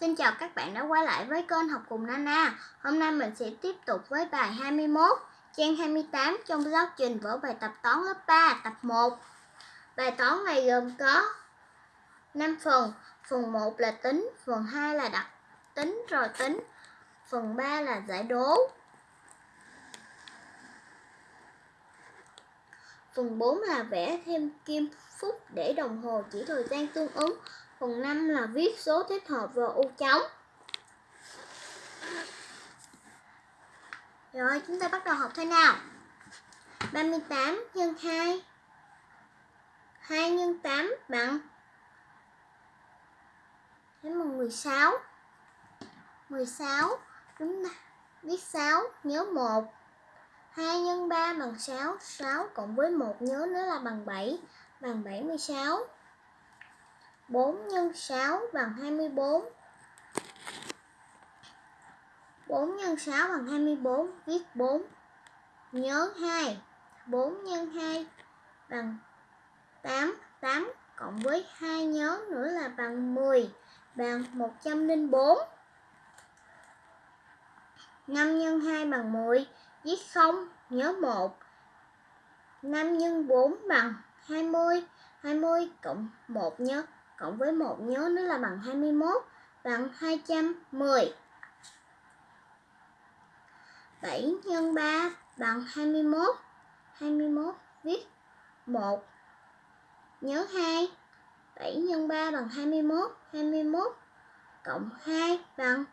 Xin chào các bạn đã quay lại với kênh học cùng Nana. Hôm nay mình sẽ tiếp tục với bài 21, trang 28 trong giáo trình vở bài tập toán lớp 3, tập 1. Bài toán này gồm có 5 phần. Phần 1 là tính, phần 2 là đặt tính rồi tính, phần 3 là giải đố. Phần 4 là vẽ thêm kim phút để đồng hồ chỉ thời gian tương ứng. Phần 5 là viết số thích hợp vào ô trống. Rồi, chúng ta bắt đầu học thôi nào. 38 nhân 2 2 nhân 8 bằng Thế mà 16 16 Chúng ta viết 6 nhớ 1 2 nhân 3 bằng 6 6 cộng với 1 nhớ nữa là bằng 7 Bằng 76 4 x 6 bằng 24 4 x 6 bằng 24 Viết 4 Nhớ 2 4 x 2 bằng 8 8 cộng với 2 nhớ nữa là bằng 10 Bằng 104 5 x 2 bằng 10 Viết 0 Nhớ 1 5 x 4 bằng 20 20 cộng 1 nhớ cộng với 1 nhớ nó là bằng 21 bằng 210. 7 nhân 3 bằng 21. 21 viết 1 nhớ 2. 7 nhân 3 bằng 21. 21 cộng 2 bằng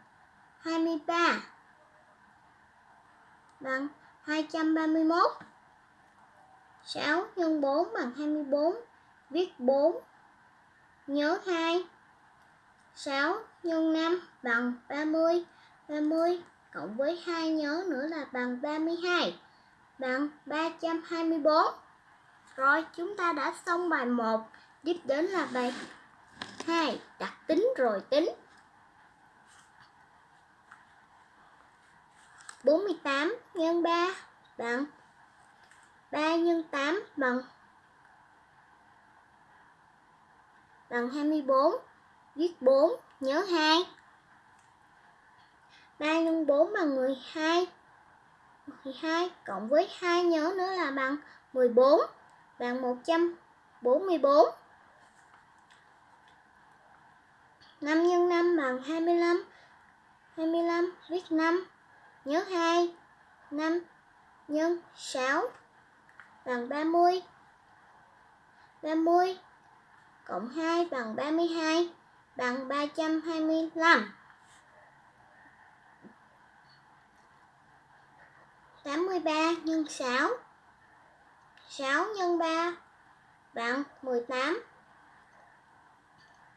23 bằng 231. 6 nhân 4 bằng 24. Viết 4 Nhớ 2 6 nhân 5 bằng 30 30 cộng với 2 nhớ nữa là bằng 32 Bằng 324 Rồi, chúng ta đã xong bài 1 Tiếp đến là bài 2 Đặt tính rồi tính. 48 nhân 3 bằng 3 nhân 8 bằng bằng 24 Viết 4 Nhớ 2 3 x 4 bằng 12 12 cộng với 2 nhớ nữa là bằng 14 Bằng 144 5 x 5 bằng 25 25 viết 5 Nhớ 2 5 nhân 6 bằng 30 30 cộng 2 bằng 32 bằng 325. 83 nhân 6 6 nhân 3 bằng 18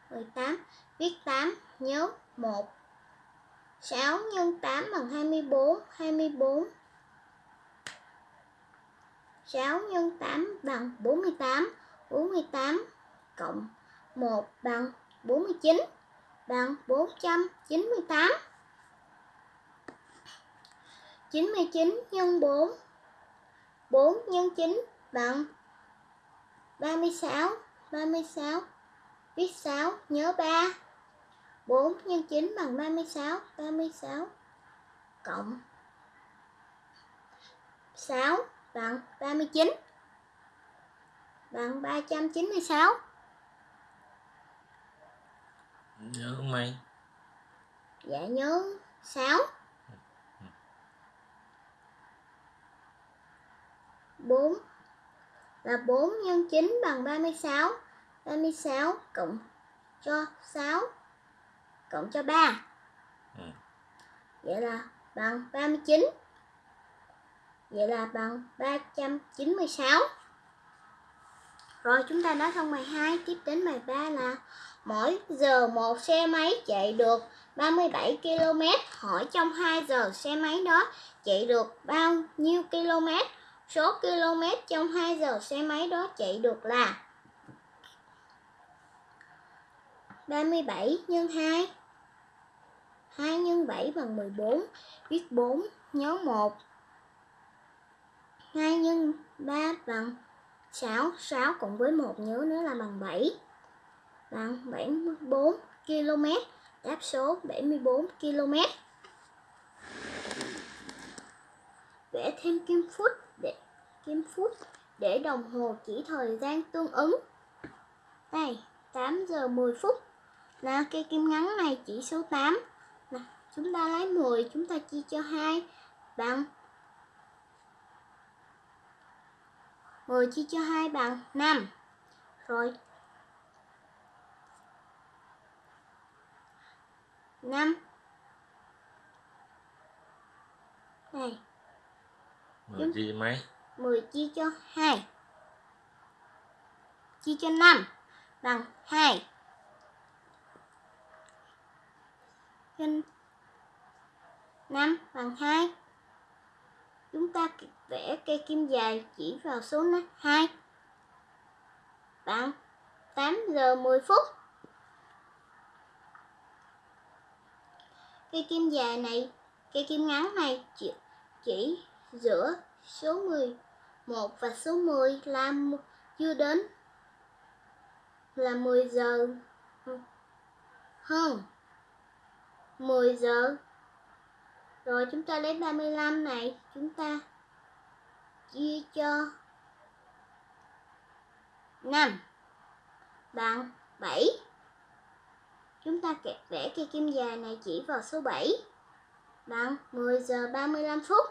18 Viết 8 nhớ 1 6 nhân 8 bằng 24 24 6 nhân 8 bằng 48 48 cộng 1 bằng 49 bằng 498. 99 nhân 4 4 nhân 9 bằng 36 36 Viết 6 nhớ 3 4 nhân 9 bằng 36 36 Cộng 6 bằng 39 Bằng 396 Nhớ mấy? Dạ nhớ. 6 4 là 4 nhân 9 bằng 36 36 cộng cho 6 cộng cho 3 ừ. Vậy là bằng 39 Vậy là bằng 396 Rồi chúng ta đã xong bài 2 Tiếp đến bài 3 là Mỗi giờ một xe máy chạy được 37 km. Hỏi trong 2 giờ xe máy đó chạy được bao nhiêu km? Số km trong 2 giờ xe máy đó chạy được là 37 nhân 2 2 nhân 7 bằng 14 Viết 4 nhớ 1 2 nhân 3 bằng 6 6 cộng với 1 nhớ nữa là bằng 7 bằng 74 km đáp số 74 km. Vẽ thêm kim phút để kim phút để đồng hồ chỉ thời gian tương ứng. Đây, 8 giờ 10 phút. Là cây kim ngắn này chỉ số 8. Là chúng ta lấy 10 chúng ta chia cho 2 bằng 10 chia cho 2 bằng 5. Rồi 5 Này 10 chia mấy? 10 chia cho 2 Chia cho 5 Bằng 2 Nhân 5 bằng 2 Chúng ta vẽ cây kim dài chỉ vào số 2 Bằng 8 giờ 10 phút Cây kim dài này, cây kim ngắn này chỉ, chỉ giữa số 11 và số 10 là chưa đến là 10 giờ hơn. 10 giờ. Rồi chúng ta lấy 35 này chúng ta chia cho 5 bằng 7 Chúng ta kẹp vẽ cây kim dài này chỉ vào số 7 bằng 10 giờ 35 phút.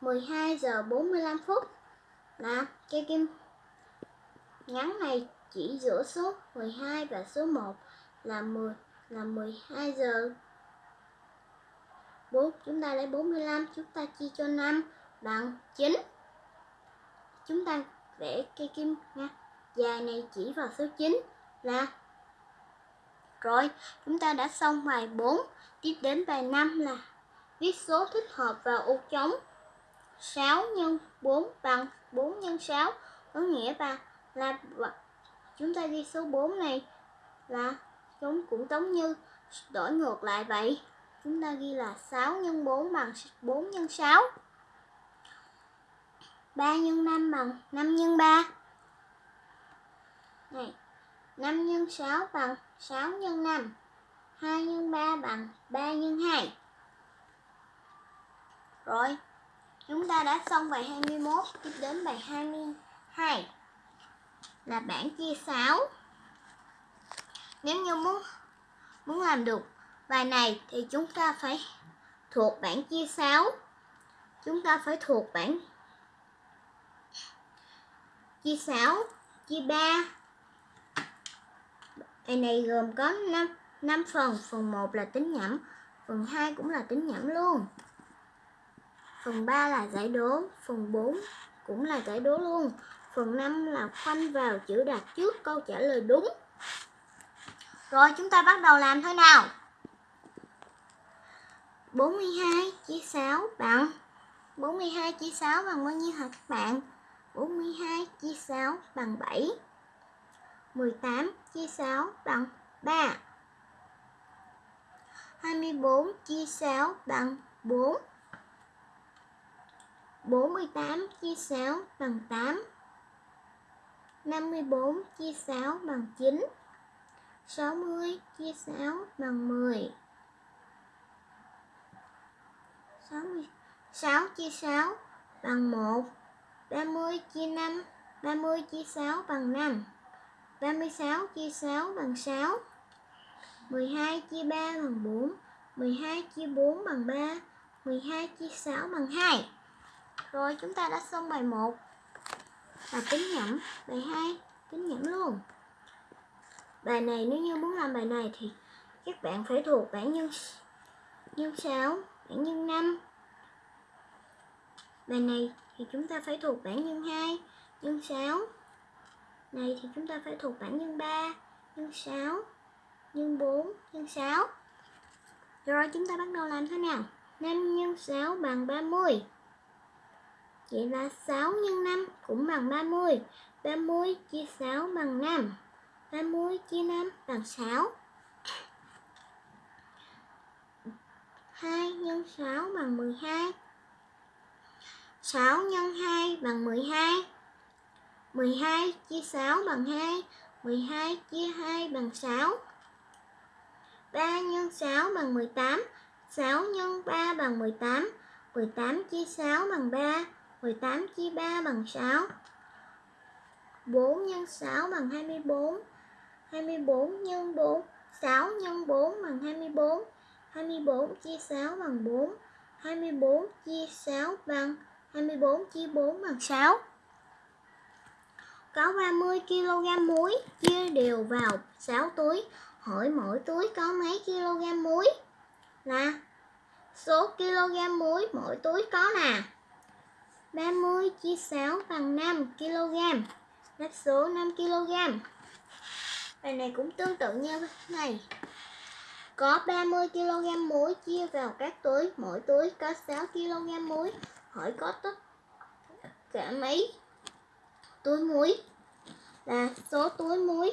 12 giờ 45 phút. Là cây kim ngắn này chỉ giữa số 12 và số 1 là 10 là 12 giờ 4 chúng ta lấy 45 chúng ta chia cho 5 bằng 9 chúng ta vẽ cây kim nha dài này chỉ vào số 9 là rồi, chúng ta đã xong bài 4. Tiếp đến bài 5 là viết số thích hợp vào ô trống. 6 nhân 4 bằng 4 nhân 6. Có nghĩa là, là chúng ta ghi số 4 này là chúng cũng giống như đổi ngược lại vậy. Chúng ta ghi là 6 nhân 4 bằng 4 nhân 6. 3 nhân 5 bằng 5 nhân 3. Này, 5 nhân 6 bằng 6 x 5 2 x 3 bằng 3 x 2 Rồi, Chúng ta đã xong bài 21 Tiếp đến bài 22 Là bảng chia 6 Nếu như muốn Muốn làm được bài này Thì chúng ta phải thuộc bảng chia 6 Chúng ta phải thuộc bảng Chia 6 Chia 3 Bài này gồm có 5, 5 phần, phần 1 là tính nhẩm, phần 2 cũng là tính nhẩm luôn. Phần 3 là giải đố, phần 4 cũng là giải đố luôn. Phần 5 là khoanh vào chữ đặt trước câu trả lời đúng. Rồi chúng ta bắt đầu làm thôi nào? 42 chia 6 bằng 42 chia 6 bằng bao nhiêu hả các bạn? 42 chia 6 bằng 7 18 chia 6 bằng 3 24 chia 6 bằng 4 48 chia 6 bằng 8 54 chia 6 bằng 9 60 chia 6 bằng 10 60 6 chia 6 bằng 1 30 chia 5 30 chia 6 bằng 5 36 chia 6 bằng 6 12 chia 3 bằng 4 12 chia 4 bằng 3 12 chia 6 bằng 2 Rồi chúng ta đã xong bài 1 Và tính nhẩm Bài 2 tính nhẩm luôn. Bài này nếu như muốn làm bài này thì các bạn phải thuộc bảng nhân nhân 6, bảng nhân 5 Bài này thì chúng ta phải thuộc bảng nhân 2, nhân 6 này thì chúng ta phải thuộc bảng nhân 3, nhân 6, nhân 4, nhân 6. Rồi chúng ta bắt đầu làm thế nào? 5 nhân 6 bằng 30. Vậy là 6 nhân 5 cũng bằng 30. 30 chia 6 bằng 5. 30 chia 5 bằng 6. 2 nhân 6 bằng 12. 6 nhân 2 bằng 12. 12 chia 6 bằng 2 12 chia 2 bằng 6 3 nhân 6 bằng 18 6 nhân 3 bằng 18 18 chia 6 bằng 3 18 chia 3 bằng 6 4 nhân 6 bằng 24 24 nhân 4 6 nhân 4 bằng 24 24 chia 6 bằng 4 24 chia 6 bằng 24 chia 4 bằng 6 có 30 kg muối chia đều vào 6 túi Hỏi mỗi túi có mấy kg muối Nè, số kg muối mỗi túi có nè. 30 chia 6 bằng 5 kg Đáp số 5 kg Bài này cũng tương tự như này có 30 kg muối chia vào các túi, mỗi túi có 6 kg muối. Hỏi có tất cả mấy túi muối? Là số túi muối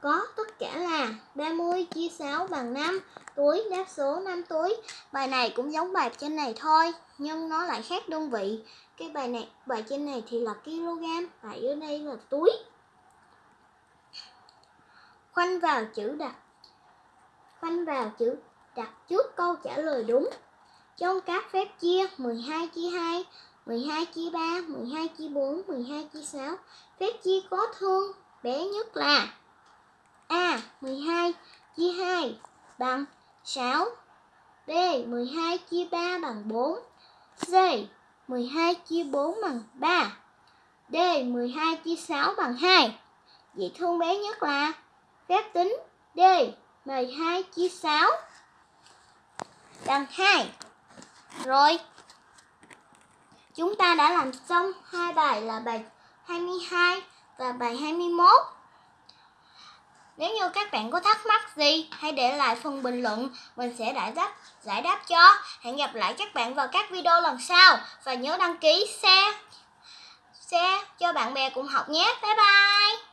có tất cả là 30 chia 6 bằng 5 túi, đáp số 5 túi. Bài này cũng giống bài trên này thôi, nhưng nó lại khác đơn vị. Cái bài này, bài trên này thì là kg, bài ở đây là túi. Khoanh vào chữ đặt khoanh vào chữ đặt trước câu trả lời đúng. Trong các phép chia 12 chia 2, 12 chia 3, 12 chia 4, 12 chia 6, phép chia có thương bé nhất là A. 12 chia 2 bằng 6 B. 12 chia 3 bằng 4 C. 12 chia 4 bằng 3 D. 12 chia 6 bằng 2 Vậy thương bé nhất là phép tính D. 12 chia 6 bằng 2. Rồi. Chúng ta đã làm xong hai bài là bài 22 và bài 21. Nếu như các bạn có thắc mắc gì, hãy để lại phần bình luận, mình sẽ giải đáp giải đáp cho. Hẹn gặp lại các bạn vào các video lần sau và nhớ đăng ký share share cho bạn bè cùng học nhé. Bye bye.